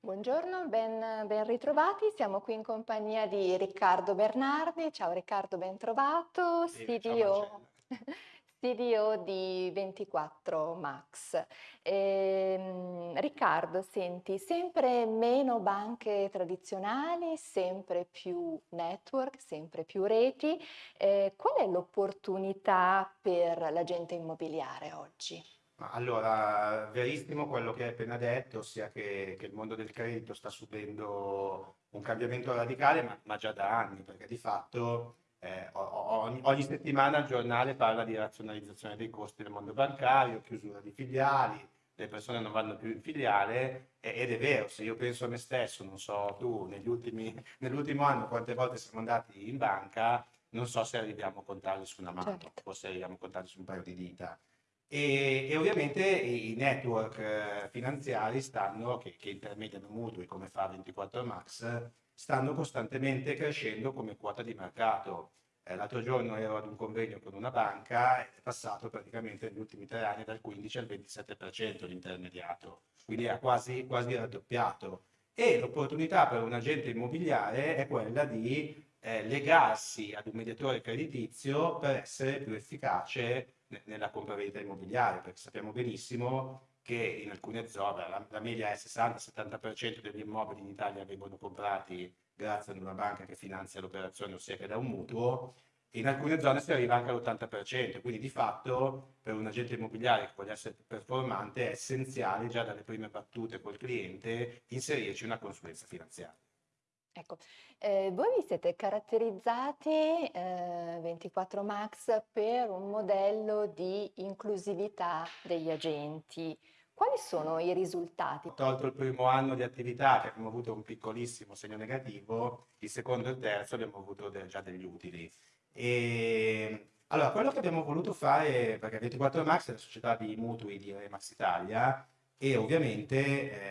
Buongiorno, ben, ben ritrovati. Siamo qui in compagnia di Riccardo Bernardi. Ciao Riccardo, ben trovato, CDO. CDO di 24 Max. Ehm, Riccardo, senti, sempre meno banche tradizionali, sempre più network, sempre più reti. Eh, qual è l'opportunità per l'agente immobiliare oggi? Allora, verissimo quello che hai appena detto, ossia che, che il mondo del credito sta subendo un cambiamento radicale, ma, ma già da anni, perché di fatto eh, ogni, ogni settimana il giornale parla di razionalizzazione dei costi del mondo bancario, chiusura di filiali, le persone non vanno più in filiale, e- ed è vero, se io penso a me stesso, non so tu, negli ultimi, nell'ultimo anno quante volte siamo andati in banca, non so se arriviamo a contarli su una mano, Certo. o se arriviamo a contarli su un paio di dita. E, e ovviamente i network eh, finanziari stanno, che, che intermediano mutui come fa 24 Max, stanno costantemente crescendo come quota di mercato. Eh, l'altro giorno ero ad un convegno con una banca è passato praticamente negli ultimi tre anni dal 15 al 27% l'intermediato, quindi ha quasi, quasi raddoppiato. E l'opportunità per un agente immobiliare è quella di eh, legarsi ad un mediatore creditizio per essere più efficace nella compravendita immobiliare, perché sappiamo benissimo che in alcune zone la, la media è 60-70% degli immobili in Italia vengono comprati grazie ad una banca che finanzia l'operazione, ossia che dà un mutuo, e in alcune zone si arriva anche all'80%, quindi di fatto per un agente immobiliare che voglia essere performante è essenziale già dalle prime battute col cliente inserirci una consulenza finanziaria. Ecco, eh, voi vi siete caratterizzati, eh, 24 Max, per un modello di inclusività degli agenti. Quali sono i risultati? Tolto il primo anno di attività che abbiamo avuto un piccolissimo segno negativo, il secondo e il terzo abbiamo avuto de- già degli utili. E allora, quello che abbiamo voluto fare, perché 24 Max è la società di mutui di Remax Italia, e ovviamente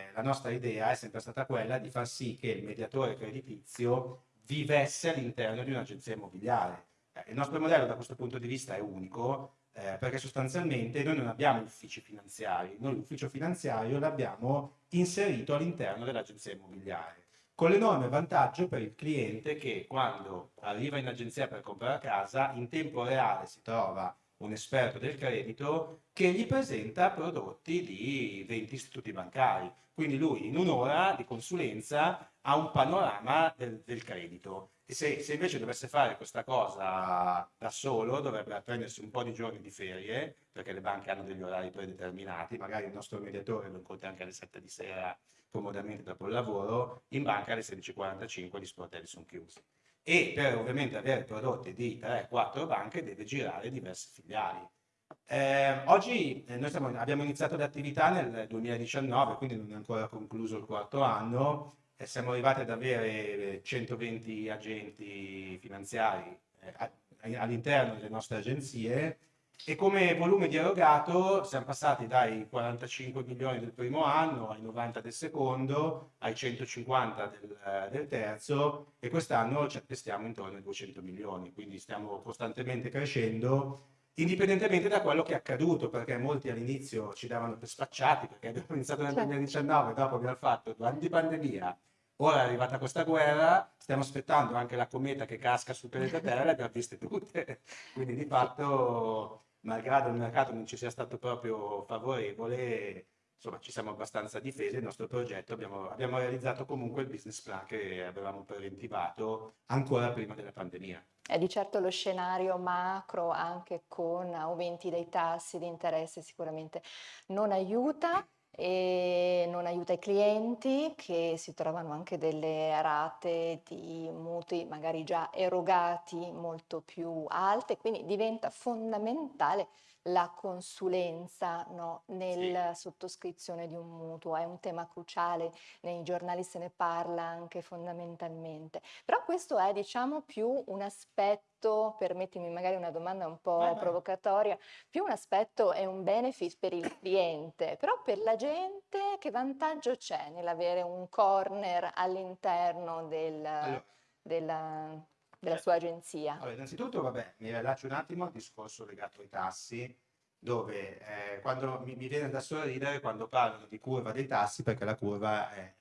eh, la nostra idea è sempre stata quella di far sì che il mediatore creditizio vivesse all'interno di un'agenzia immobiliare. Eh, il nostro modello da questo punto di vista è unico, eh, perché sostanzialmente noi non abbiamo uffici finanziari, noi l'ufficio finanziario l'abbiamo inserito all'interno dell'agenzia immobiliare, con l'enorme vantaggio per il cliente che quando arriva in agenzia per comprare casa, in tempo reale si trova un esperto del credito che gli presenta prodotti di 20 istituti bancari. Quindi lui in un'ora di consulenza ha un panorama del, del credito. E se, se invece dovesse fare questa cosa da solo, dovrebbe prendersi un po' di giorni di ferie, perché le banche hanno degli orari predeterminati, magari il nostro mediatore lo incontra anche alle 7 di sera, comodamente dopo il lavoro, in banca alle 16.45 gli sportelli sono chiusi e per ovviamente avere prodotti di 3-4 banche deve girare diverse filiali. Eh, oggi eh, noi stiamo- abbiamo iniziato l'attività nel 2019, quindi non è ancora concluso il quarto anno, e siamo arrivati ad avere eh, 120 agenti finanziari eh, all'interno delle nostre agenzie e come volume di erogato siamo passati dai 45 milioni del primo anno ai 90 del secondo, ai 150 del, del terzo e quest'anno ci attestiamo intorno ai 200 milioni, quindi stiamo costantemente crescendo indipendentemente da quello che è accaduto, perché molti all'inizio ci davano per spacciati, perché abbiamo iniziato nel Certo. 2019, dopo abbiamo fatto due anni di pandemia, ora è arrivata questa guerra, stiamo aspettando anche la cometa che casca sul pianeta Terra, le abbiamo viste tutte, quindi di fatto, malgrado il mercato non ci sia stato proprio favorevole, insomma ci siamo abbastanza difesi, il nostro progetto abbiamo, abbiamo realizzato comunque il business plan che avevamo preventivato ancora prima della pandemia. È di certo lo scenario macro, anche con aumenti dei tassi di interesse, sicuramente non aiuta e non aiuta i clienti che si trovano anche delle rate di mutui magari già erogati molto più alte, quindi diventa fondamentale la consulenza, no, Sì. nella sottoscrizione di un mutuo. È un tema cruciale, nei giornali se ne parla anche fondamentalmente. Però questo è, diciamo, più un aspetto, permettimi magari una domanda un po' vai. provocatoria, più un aspetto e un benefit per il cliente, però per la gente che vantaggio c'è nell'avere un corner all'interno del- Allora, della, della sua agenzia? Allora, innanzitutto, vabbè, mi rilascio un attimo al discorso legato ai tassi, dove eh, quando mi, mi viene da sorridere quando parlano di curva dei tassi, perché la curva è,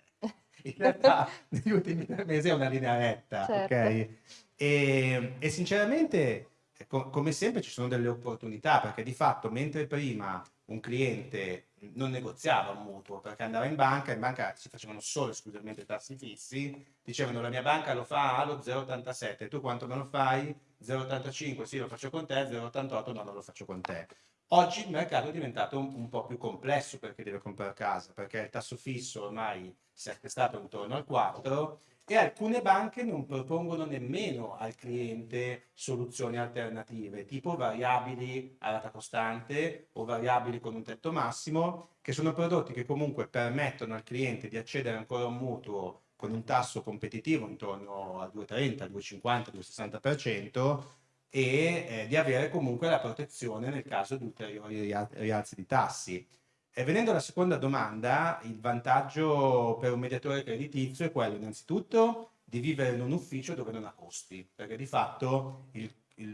In realtà negli ultimi tre mesi è una linea retta, Certo. ok? E, e sinceramente, co- come sempre, ci sono delle opportunità, perché di fatto, mentre prima un cliente non negoziava un mutuo, perché andava in banca, in banca si facevano solo esclusivamente tassi fissi, dicevano la mia banca lo fa allo 0,87, tu quanto me lo fai? 0,85, sì lo faccio con te, 0,88 no non lo faccio con te. Oggi il mercato è diventato un, un po' più complesso perché deve comprare casa, perché il tasso fisso ormai si è attestato intorno al 4 e alcune banche non propongono nemmeno al cliente soluzioni alternative, tipo variabili a rata costante o variabili con un tetto massimo, che sono prodotti che comunque permettono al cliente di accedere ancora a un mutuo con un tasso competitivo intorno al 2,30, al 2,50, 2,60% e eh, di avere comunque la protezione nel caso di ulteriori rialzi di tassi. E venendo alla seconda domanda, il vantaggio per un mediatore creditizio è quello innanzitutto di vivere in un ufficio dove non ha costi, perché di fatto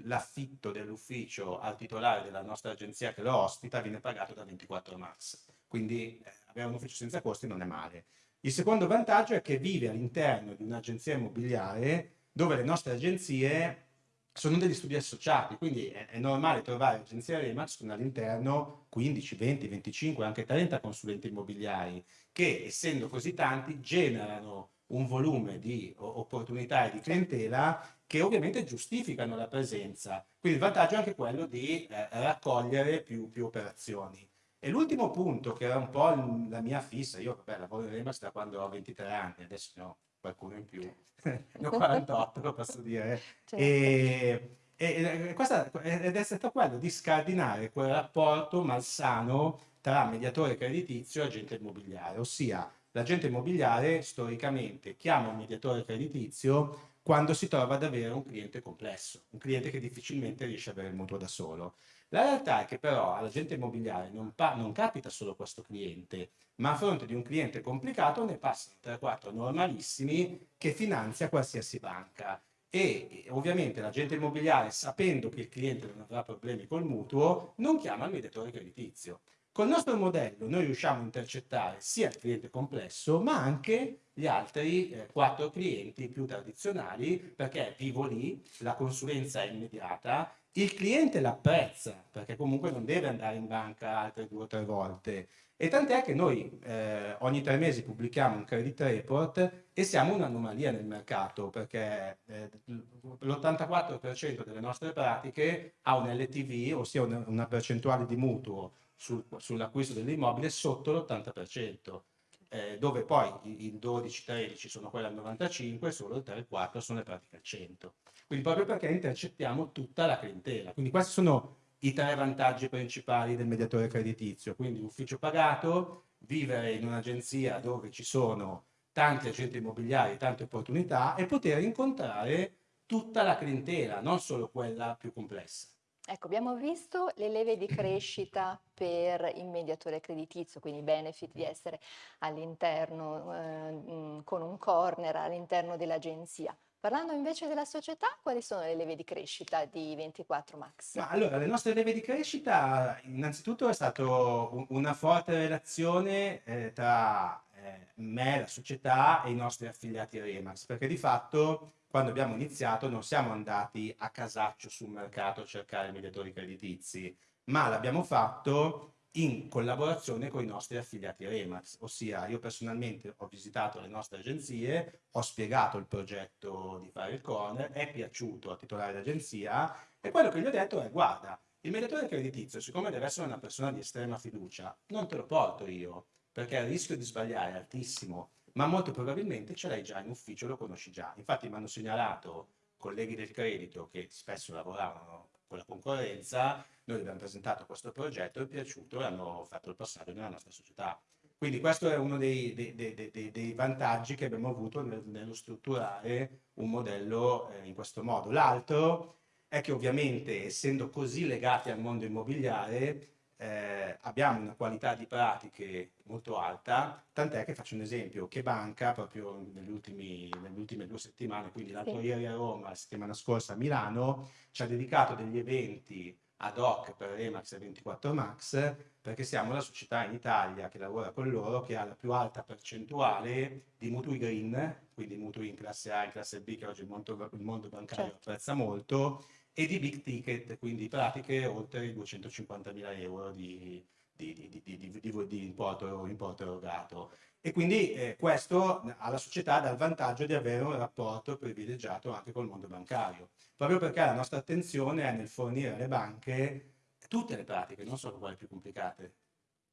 l'affitto dell'ufficio al titolare della nostra agenzia che lo ospita viene pagato da 24 Max, quindi eh, avere un ufficio senza costi non è male. Il secondo vantaggio è che vive all'interno di un'agenzia immobiliare dove le nostre agenzie sono degli studi associati, quindi è, è normale trovare agenzie Remax con all'interno 15, 20, 25, anche 30 consulenti immobiliari che, essendo così tanti, generano un volume di opportunità e di clientela che ovviamente giustificano la presenza. Quindi il vantaggio è anche quello di eh, raccogliere più, più operazioni. E l'ultimo punto, che era un po' la mia fissa, io vabbè, lavoro in Remax da quando ho 23 anni, adesso ne ho qualcuno in più, ne ho 48, lo posso dire. Certo. E, e, questa, ed è stato quello di scardinare quel rapporto malsano tra mediatore creditizio e agente immobiliare, ossia l'agente immobiliare storicamente chiama un mediatore creditizio quando si trova ad avere un cliente complesso, un cliente che difficilmente riesce a avere il mutuo da solo. La realtà è che però all'agente immobiliare non, non capita solo questo cliente, ma a fronte di un cliente complicato ne passano 3-4 normalissimi che finanzia qualsiasi banca. E ovviamente l'agente immobiliare, sapendo che il cliente non avrà problemi col mutuo, non chiama il mediatore creditizio. Col nostro modello noi riusciamo a intercettare sia il cliente complesso, ma anche gli altri eh, quattro clienti più tradizionali, perché vivo lì, la consulenza è immediata, il cliente l'apprezza, perché comunque non deve andare in banca altre due o tre volte. E tant'è che noi eh, ogni tre mesi pubblichiamo un credit report e siamo un'anomalia nel mercato, perché eh, l'84% delle nostre pratiche ha un LTV, ossia una, una percentuale di mutuo sul, sull'acquisto dell'immobile sotto l'80%. Eh, dove poi il 12-13 sono quelle al 95 e solo il 3-4 sono le pratiche al 100. Quindi proprio perché intercettiamo tutta la clientela. Quindi questi sono i tre vantaggi principali del mediatore creditizio. Quindi ufficio pagato, vivere in un'agenzia dove ci sono tanti agenti immobiliari, tante opportunità e poter incontrare tutta la clientela, non solo quella più complessa. Ecco, abbiamo visto le leve di crescita per il mediatore creditizio, quindi i benefit di essere all'interno eh, con un corner all'interno dell'agenzia. Parlando invece della società, quali sono le leve di crescita di 24 Max? Ma allora, le nostre leve di crescita, innanzitutto è stata una forte relazione eh, tra eh, me, la società e i nostri affiliati Remax, perché di fatto quando abbiamo iniziato non siamo andati a casaccio sul mercato a cercare mediatori creditizi, ma l'abbiamo fatto in collaborazione con i nostri affiliati Remax, ossia io personalmente ho visitato le nostre agenzie, ho spiegato il progetto di fare il corner, è piaciuto al titolare d'agenzia e quello che gli ho detto è guarda, il mediatore creditizio siccome deve essere una persona di estrema fiducia, non te lo porto io, perché il rischio di sbagliare è altissimo, ma molto probabilmente ce l'hai già in ufficio, lo conosci già. Infatti mi hanno segnalato colleghi del credito che spesso lavoravano con la concorrenza, noi abbiamo presentato questo progetto, è piaciuto e hanno fatto il passaggio nella nostra società. Quindi questo è uno dei, dei, dei, dei vantaggi che abbiamo avuto nel, nello strutturare un modello eh, in questo modo. L'altro è che ovviamente essendo così legati al mondo immobiliare eh, abbiamo una qualità di pratiche molto alta, tant'è che faccio un esempio, che banca proprio negli ultimi, nelle ultime due settimane, quindi l'altro sì. ieri a Roma, la settimana scorsa a Milano, ci ha dedicato degli eventi ad hoc per Remax e 24 Max, perché siamo la società in Italia che lavora con loro che ha la più alta percentuale di mutui green, quindi mutui in classe A e in classe B, che oggi il mondo, il mondo bancario certo. apprezza molto, e di big ticket, quindi pratiche oltre i 250.000 euro di, di, di, di importo, importo, erogato. E quindi eh, questo alla società dà il vantaggio di avere un rapporto privilegiato anche col mondo bancario, proprio perché la nostra attenzione è nel fornire alle banche tutte le pratiche, non solo quelle più complicate.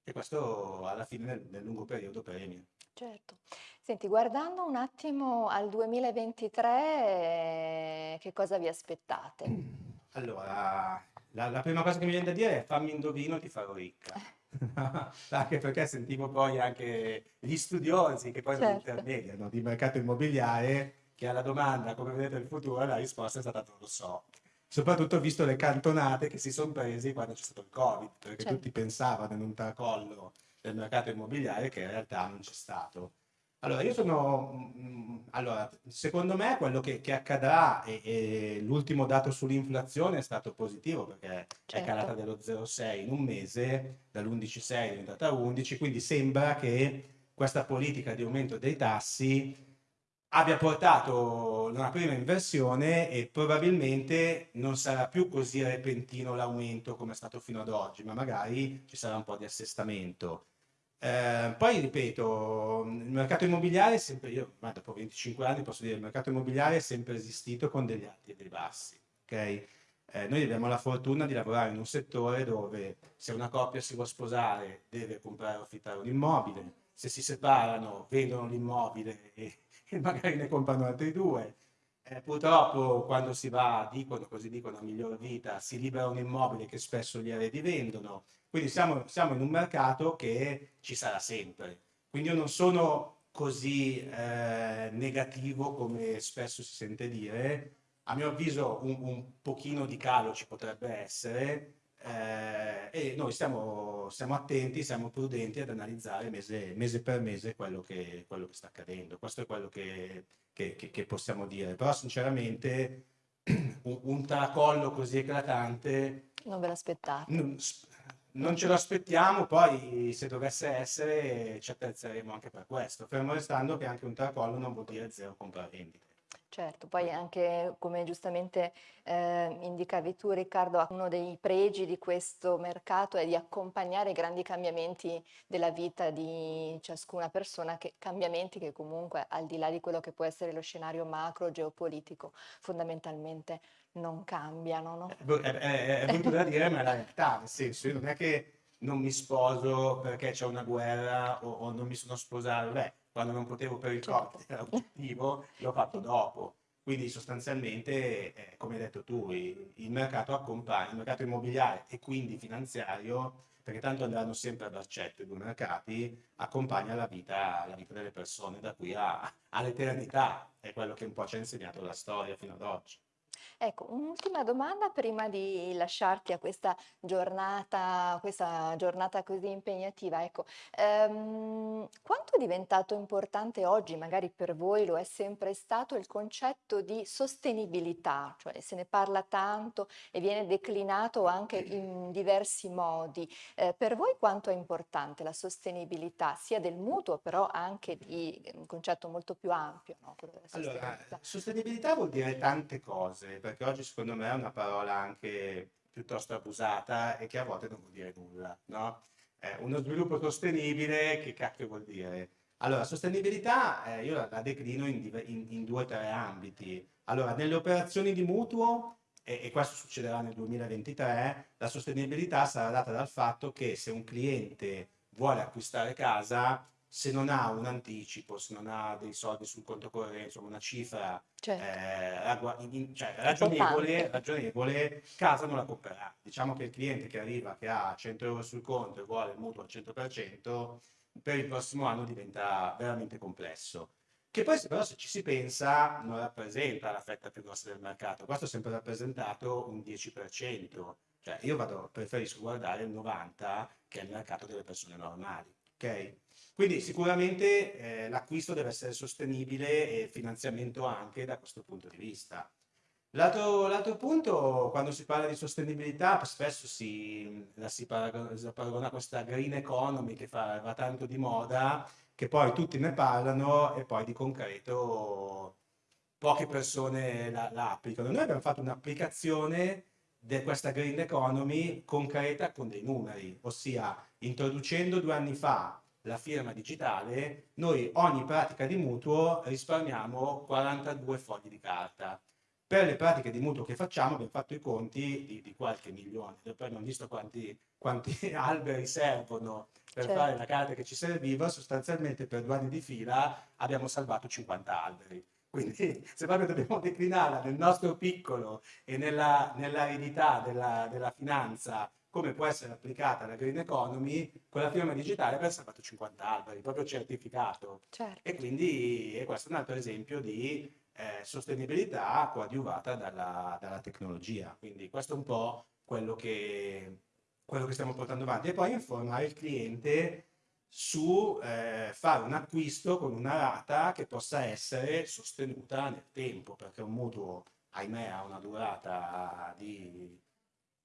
E questo alla fine nel, nel lungo periodo premia. Certo. Senti, guardando un attimo al 2023, che cosa vi aspettate? Allora, la, la prima cosa che mi viene da dire è fammi indovino, ti farò ricca. anche perché sentivo poi anche gli studiosi che poi certo. intermediano di mercato immobiliare che alla domanda come vedete il futuro la risposta è stata non lo so soprattutto visto le cantonate che si sono presi quando c'è stato il covid perché certo. tutti pensavano in un tracollo del mercato immobiliare che in realtà non c'è stato allora, io sono... Mm, allora, secondo me quello che, che accadrà, e, e l'ultimo dato sull'inflazione è stato positivo perché certo. è calata dello 0,6 in un mese, dall'11,6 è diventata 11, quindi sembra che questa politica di aumento dei tassi abbia portato una prima inversione e probabilmente non sarà più così repentino l'aumento come è stato fino ad oggi, ma magari ci sarà un po' di assestamento. Eh, poi ripeto, il mercato immobiliare è sempre, io ma dopo 25 anni posso dire, il mercato immobiliare è sempre esistito con degli alti e dei bassi, ok? Eh, noi abbiamo la fortuna di lavorare in un settore dove se una coppia si vuole sposare deve comprare o affittare un immobile, se si separano vendono l'immobile e, e magari ne comprano altri due, eh, purtroppo quando si va, dicono, così dicono, a miglior vita, si libera un immobile che spesso gli eredi vendono. Quindi siamo, siamo in un mercato che ci sarà sempre. Quindi io non sono così eh, negativo come spesso si sente dire. A mio avviso un, un pochino di calo ci potrebbe essere eh, e noi stiamo, stiamo, attenti, siamo prudenti ad analizzare mese, mese per mese quello che, quello che, sta accadendo. Questo è quello che, che, che possiamo dire. Però sinceramente un, un, tracollo così eclatante... Non ve l'aspettate? Non, ce lo aspettiamo, poi se dovesse essere ci attrezzeremo anche per questo, fermo restando che anche un tracollo non vuol dire zero compravendite. Certo, poi anche come giustamente eh, indicavi tu Riccardo, uno dei pregi di questo mercato è di accompagnare i grandi cambiamenti della vita di ciascuna persona, che, cambiamenti che comunque al di là di quello che può essere lo scenario macro geopolitico fondamentalmente non cambiano. No? È, è, è brutto da dire, ma è la realtà, nel senso, non è che non mi sposo perché c'è una guerra o, o non mi sono sposato, beh, quando non potevo per il certo. Covid, era oggettivo, l'ho fatto dopo. Quindi sostanzialmente, eh, come hai detto tu, il mercato accompagna, il mercato immobiliare e quindi finanziario, perché tanto andranno sempre a braccetto i due mercati, accompagna la vita, la vita delle persone da qui all'eternità, è quello che un po' ci ha insegnato la storia fino ad oggi. Ecco, un'ultima domanda prima di lasciarti a questa giornata, questa giornata così impegnativa. Ecco, ehm, quanto è diventato importante oggi, magari per voi lo è sempre stato, il concetto di sostenibilità? Cioè se ne parla tanto e viene declinato anche in diversi modi. Eh, per voi quanto è importante la sostenibilità, sia del mutuo, però anche di un concetto molto più ampio? No? Allora, sostenibilità vuol dire tante cose perché oggi secondo me è una parola anche piuttosto abusata e che a volte non vuol dire nulla, no? Eh, uno sviluppo sostenibile, che cacchio vuol dire? Allora, sostenibilità eh, io la, la declino in, in, in, due o tre ambiti. Allora, nelle operazioni di mutuo, e, e questo succederà nel 2023, la sostenibilità sarà data dal fatto che se un cliente vuole acquistare casa, se non ha un anticipo, se non ha dei soldi sul conto corrente, insomma una cifra certo. eh, in, cioè, ragionevole, ragionevole, casa non la comprerà. Diciamo che il cliente che arriva, che ha 100 euro sul conto e vuole il mutuo al 100%, per il prossimo anno diventa veramente complesso. Che poi però se ci si pensa non rappresenta la fetta più grossa del mercato, questo è sempre rappresentato un 10%, cioè io vado, preferisco guardare il 90% che è il mercato delle persone normali. Okay? Quindi sicuramente eh, l'acquisto deve essere sostenibile e il finanziamento anche da questo punto di vista. L'altro punto, quando si parla di sostenibilità, spesso si, la si parago- si paragona a questa green economy che fa, va tanto di moda, che poi tutti ne parlano e poi di concreto poche persone la, la applicano. Noi abbiamo fatto un'applicazione di questa green economy concreta con dei numeri, ossia introducendo due anni fa la firma digitale, noi ogni pratica di mutuo risparmiamo 42 fogli di carta. Per le pratiche di mutuo che facciamo abbiamo fatto i conti di, di qualche milione, poi abbiamo visto quanti, quanti alberi servono per Certo. fare la carta che ci serviva, sostanzialmente per due anni di fila abbiamo salvato 50 alberi. Quindi se proprio dobbiamo declinarla nel nostro piccolo e nella, nell'aridità della, della finanza, come può essere applicata la green economy, con la firma digitale abbiamo salvato 50 alberi, proprio certificato. Certo. E quindi e questo è un altro esempio di eh, sostenibilità coadiuvata dalla, dalla tecnologia. Quindi questo è un po' quello che, quello che stiamo portando avanti. E poi informare il cliente su eh, fare un acquisto con una rata che possa essere sostenuta nel tempo, perché un mutuo, ahimè, ha una durata di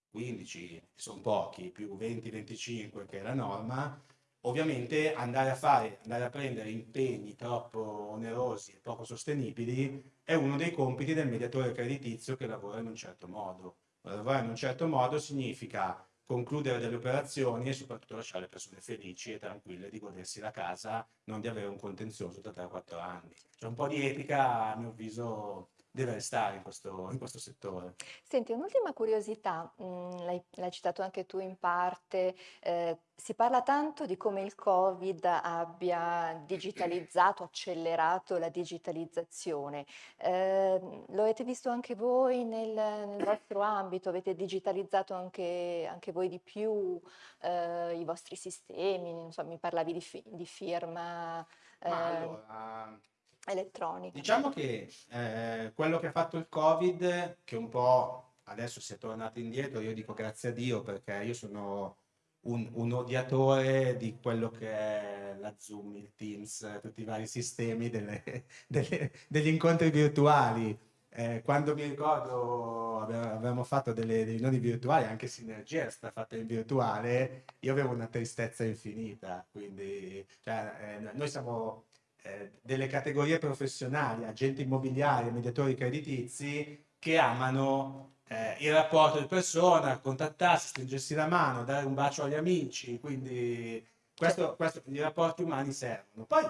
15, che sono pochi, più 20-25 che è la norma, ovviamente andare a fare, andare a prendere impegni troppo onerosi e poco sostenibili è uno dei compiti del mediatore creditizio che lavora in un certo modo. Lavorare in un certo modo significa concludere delle operazioni e soprattutto lasciare le persone felici e tranquille di godersi la casa, non di avere un contenzioso da 3-4 anni. C'è un po' di etica, a mio avviso, deve restare in questo, in questo settore. Senti, un'ultima curiosità, mh, l'hai, l'hai citato anche tu in parte, eh, si parla tanto di come il Covid abbia digitalizzato, accelerato la digitalizzazione. Eh, lo avete visto anche voi nel, nel vostro ambito? Avete digitalizzato anche, anche voi di più eh, i vostri sistemi? Non so, mi parlavi di, fi- di firma Ma eh, allora, elettronica. Diciamo che eh, quello che ha fatto il Covid, che un po' adesso si è tornato indietro, io dico grazie a Dio perché io sono un, un odiatore di quello che è la Zoom, il Teams, tutti i vari sistemi delle- delle- degli incontri virtuali. Eh, quando mi ricordo ave- avevamo fatto delle riunioni virtuali, anche Sinergia è stata fatta in virtuale, io avevo una tristezza infinita, quindi cioè, eh, noi siamo eh, delle categorie professionali, agenti immobiliari, mediatori creditizi, che amano eh, il rapporto di persona, contattarsi, stringersi la mano, dare un bacio agli amici, quindi questo, questo- i rapporti umani servono. Poi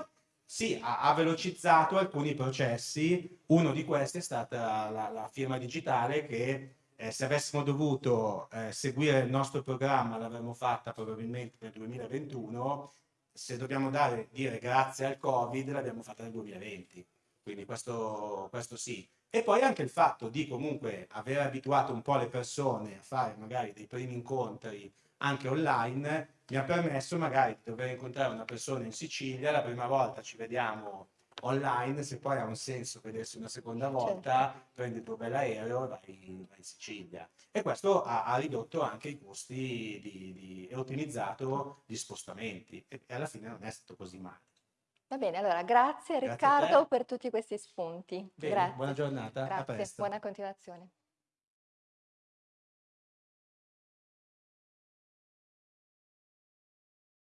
sì, ha, ha velocizzato alcuni processi, uno di questi è stata la, la firma digitale che eh, se avessimo dovuto eh, seguire il nostro programma l'avremmo fatta probabilmente nel 2021 se dobbiamo dare, dire grazie al Covid, l'abbiamo fatta nel 2020, quindi questo, questo sì. E poi anche il fatto di comunque aver abituato un po' le persone a fare magari dei primi incontri anche online, mi ha permesso magari di dover incontrare una persona in Sicilia, la prima volta ci vediamo online, se poi ha un senso vedersi una seconda Certo. volta, prendi il tuo bell'aereo e vai, vai in Sicilia. E questo ha, ha ridotto anche i costi di, di- e ottimizzato gli spostamenti. E, e alla fine non è stato così male. Va bene, allora grazie Grazie Riccardo per tutti questi spunti. Bene, Grazie. buona giornata, Grazie, buona continuazione.